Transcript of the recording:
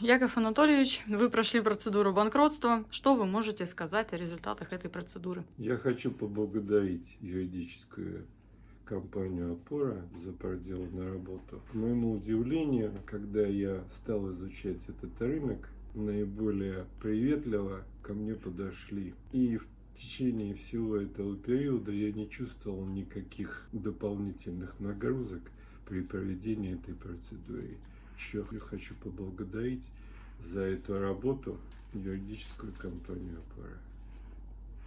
Яков Анатольевич, вы прошли процедуру банкротства. Что вы можете сказать о результатах этой процедуры? Я хочу поблагодарить юридическую компанию «Опора» за проделанную работу. К моему удивлению, когда я стал изучать этот рынок, наиболее приветливо ко мне подошли. И в течение всего этого периода я не чувствовал никаких дополнительных нагрузок при проведении этой процедуры. Еще хочу поблагодарить за эту работу юридическую компанию «Опора».